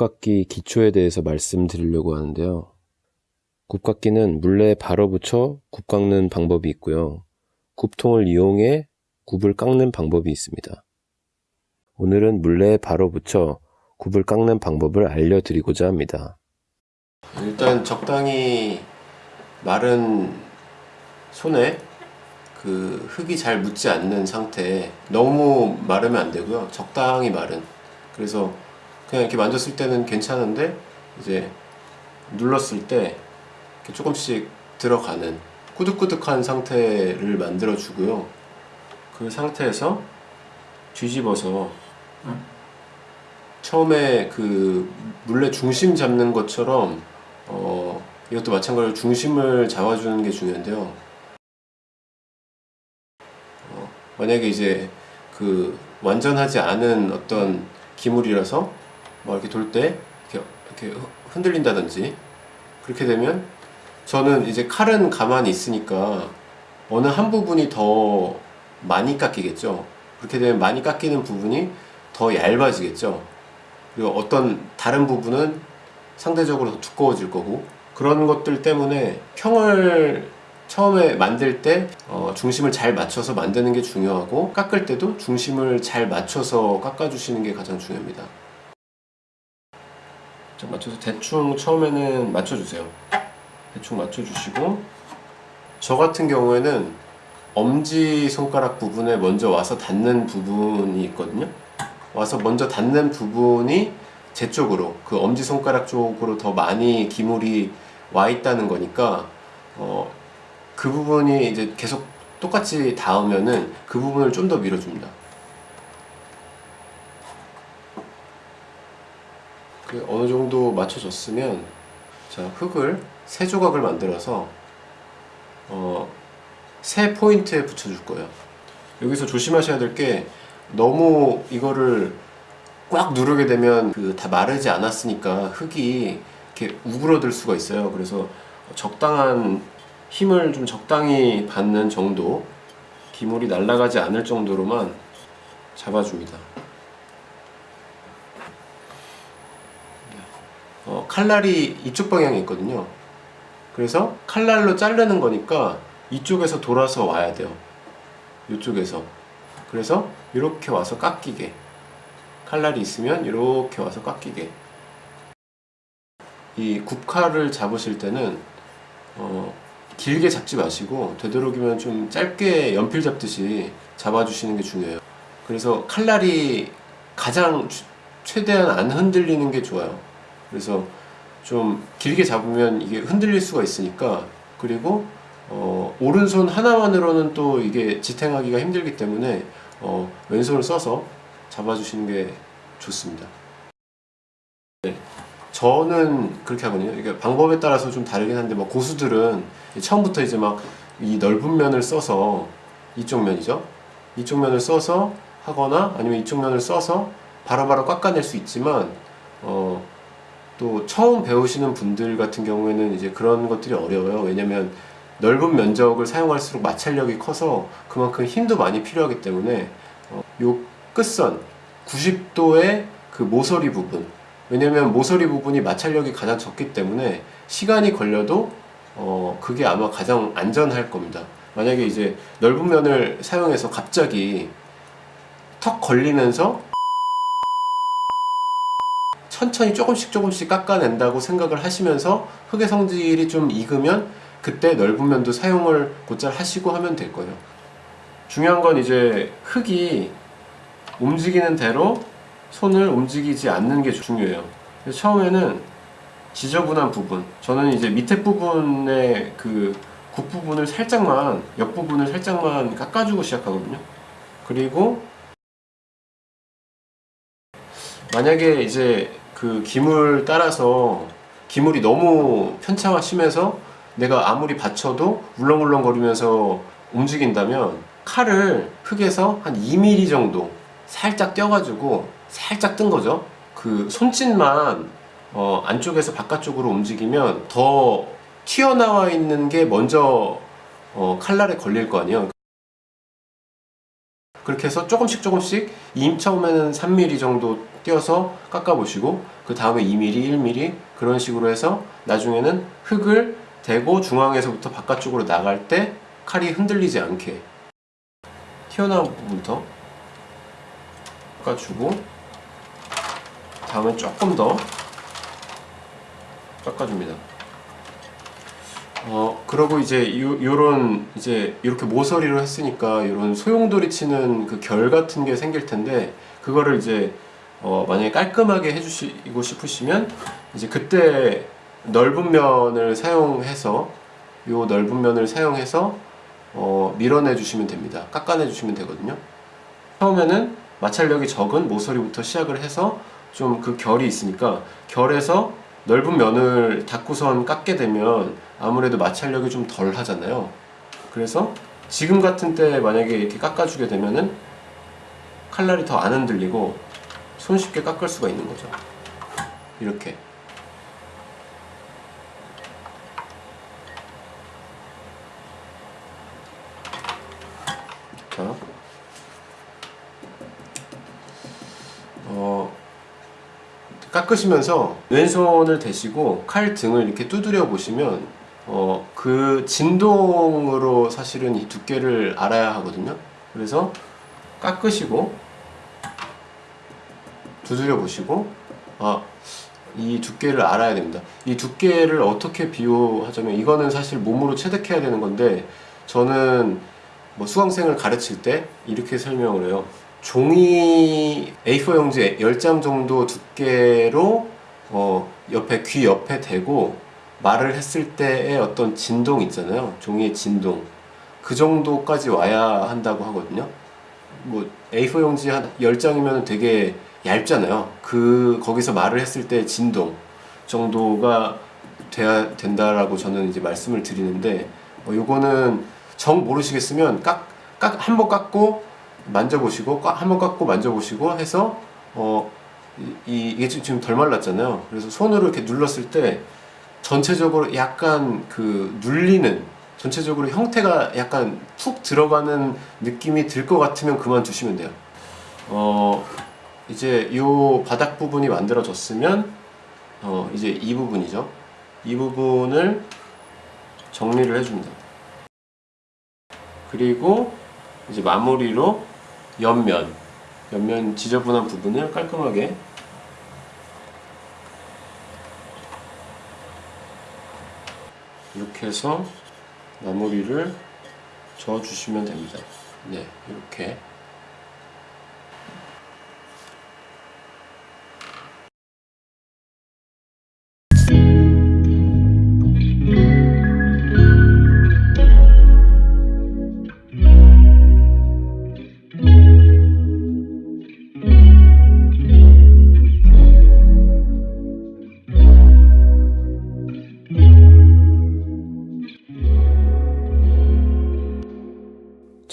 굽깎기 기초에 대해서 말씀드리려고 하는데요. 굽깎기는 물레에 발어 붙여 굽 깎는 방법이 있고요. 굽통을 이용해 굽을 깎는 방법이 있습니다. 오늘은 물레에 발어 붙여 굽을 깎는 방법을 알려드리고자 합니다. 일단 적당히 마른 손에 그 흙이 잘 묻지 않는 상태 너무 마르면 안 되고요 적당히 마른 그래서 그냥 이렇게 만졌을 때는 괜찮은데 이제 눌렀을 때 조금씩 들어가는 꾸덕꾸덕한 상태를 만들어 주고요. 그 상태에서 뒤집어서 처음에 그 물레 중심 잡는 것처럼 어 이것도 마찬가지로 중심을 잡아주는 게 중요한데요. 어, 만약에 이제 그 완전하지 않은 어떤 기물이라서 뭐 이렇게 돌 때 이렇게, 이렇게 흔들린다든지 그렇게 되면 저는 이제 칼은 가만히 있으니까 어느 한 부분이 더 많이 깎이겠죠. 그렇게 되면 많이 깎이는 부분이 더 얇아지겠죠. 그리고 어떤 다른 부분은 상대적으로 더 두꺼워질 거고 그런 것들 때문에 평을 처음에 만들 때 어, 중심을 잘 맞춰서 만드는 게 중요하고 깎을 때도 중심을 잘 맞춰서 깎아주시는 게 가장 중요합니다. 자, 맞춰서 대충 처음에는 맞춰주세요. 대충 맞춰주시고 저 같은 경우에는 엄지손가락 부분에 먼저 와서 닿는 부분이 있거든요. 와서 먼저 닿는 부분이 제 쪽으로 그 엄지손가락 쪽으로 더 많이 기물이 와 있다는 거니까 어, 그 부분이 이제 계속 똑같이 닿으면은 그 부분을 좀 더 밀어줍니다 그 어느 정도 맞춰졌으면 자 흙을 세 조각을 만들어서 어, 세 포인트에 붙여줄 거예요. 여기서 조심하셔야 될 게 너무 이거를 꽉 누르게 되면 그 다 마르지 않았으니까 흙이 이렇게 우그러들 수가 있어요. 그래서 적당한 힘을 좀 적당히 받는 정도 기물이 날아가지 않을 정도로만 잡아줍니다 어, 칼날이 이쪽 방향에 있거든요. 그래서 칼날로 자르는 거니까 이쪽에서 돌아서 와야 돼요. 이쪽에서. 그래서 이렇게 와서 깎이게. 칼날이 있으면 이렇게 와서 깎이게. 이 굽칼을 잡으실 때는 어, 길게 잡지 마시고 되도록이면 좀 짧게 연필 잡듯이 잡아주시는 게 중요해요. 그래서 칼날이 가장 최대한 안 흔들리는 게 좋아요 그래서 좀 길게 잡으면 이게 흔들릴 수가 있으니까 그리고 어, 오른손 하나만으로는 또 이게 지탱하기가 힘들기 때문에 어, 왼손을 써서 잡아주시는 게 좋습니다. 네. 저는 그렇게 하거든요. 이게 방법에 따라서 좀 다르긴 한데 뭐 고수들은 처음부터 이제 막 이 넓은 면을 써서 이쪽 면이죠. 이쪽 면을 써서 하거나 아니면 이쪽 면을 써서 바로바로 깎아낼 수 있지만 어, 또 처음 배우시는 분들 같은 경우에는 이제 그런 것들이 어려워요. 왜냐면 넓은 면적을 사용할수록 마찰력이 커서 그만큼 힘도 많이 필요하기 때문에 어, 요 끝선 90도의 그 모서리 부분. 왜냐면 모서리 부분이 마찰력이 가장 적기 때문에 시간이 걸려도 어 그게 아마 가장 안전할 겁니다. 만약에 이제 넓은 면을 사용해서 갑자기 턱 걸리면서 천천히 조금씩 조금씩 깎아낸다고 생각을 하시면서 흙의 성질이 좀 익으면 그때 넓은 면도 사용을 곧잘 하시고 하면 될 거예요. 중요한 건 이제 흙이 움직이는 대로 손을 움직이지 않는 게 중요해요. 처음에는 지저분한 부분 저는 이제 밑에 부분의 그 굽부분을 살짝만 옆부분을 살짝만 깎아주고 시작하거든요. 그리고 만약에 이제 그 기물 따라서 기물이 너무 편차가 심해서 내가 아무리 받쳐도 울렁울렁 거리면서 움직인다면 칼을 흙에서 한 2mm 정도 살짝 떼어가지고 살짝 뜬 거죠. 그 손짓만 어 안쪽에서 바깥쪽으로 움직이면 더 튀어나와 있는 게 먼저 어 칼날에 걸릴 거 아니에요 그렇게 해서 조금씩 조금씩 이 처음에는 3mm 정도 띄어서 깎아보시고 그 다음에 2mm, 1mm 그런 식으로 해서 나중에는 흙을 대고 중앙에서부터 바깥쪽으로 나갈 때 칼이 흔들리지 않게 튀어나온 부분부터 깎아주고 다음에 조금 더 깎아줍니다. 어 그러고 이제 요, 요런 이제 이렇게 모서리로 했으니까 요런 소용돌이 치는 그 결 같은 게 생길 텐데 그거를 이제 어 만약에 깔끔하게 해주시고 싶으시면 이제 그때 넓은 면을 사용해서 요 넓은 면을 사용해서 어 밀어내 주시면 됩니다. 깎아내 주시면 되거든요. 처음에는 마찰력이 적은 모서리부터 시작을 해서 좀 그 결이 있으니까 결에서 넓은 면을 닫고선 깎게 되면 아무래도 마찰력이 좀 덜 하잖아요. 그래서 지금 같은 때 만약에 이렇게 깎아주게 되면은 칼날이 더 안 흔들리고 손쉽게 깎을 수가 있는 거죠. 이렇게 깎으시면서 왼손을 대시고 칼 등을 이렇게 두드려 보시면 어, 그 진동으로 사실은 이 두께를 알아야 하거든요. 그래서 깎으시고 두드려 보시고 아, 이 두께를 알아야 됩니다. 이 두께를 어떻게 비유하자면 이거는 사실 몸으로 체득해야 되는 건데 저는 뭐 수강생을 가르칠 때 이렇게 설명을 해요. 종이 A4 용지 10장 정도 두께로 어, 옆에 귀 옆에 대고 말을 했을 때의 어떤 진동 있잖아요. 종이의 진동. 그 정도까지 와야 한다고 하거든요. 뭐 A4 용지 한 10장이면 되게 얇잖아요. 그 거기서 말을 했을 때 진동 정도가 돼야 된다라고 저는 이제 말씀을 드리는데 어, 요거는 정 모르시겠으면 깍, 깍, 한 번 깎고 만져보시고 한번 깎고 만져보시고 해서 어, 이, 이게 지금 덜 말랐잖아요. 그래서 손으로 이렇게 눌렀을 때 전체적으로 약간 그 눌리는 전체적으로 형태가 약간 푹 들어가는 느낌이 들 것 같으면 그만두시면 돼요. 어, 이제 요 바닥 부분이 만들어졌으면 어, 이제 이 부분이죠. 이 부분을 정리를 해줍니다. 그리고 이제 마무리로 옆면 옆면 지저분한 부분을 깔끔하게 이렇게 해서 마무리를 저 주시면 됩니다. 네, 이렇게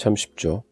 참 쉽죠.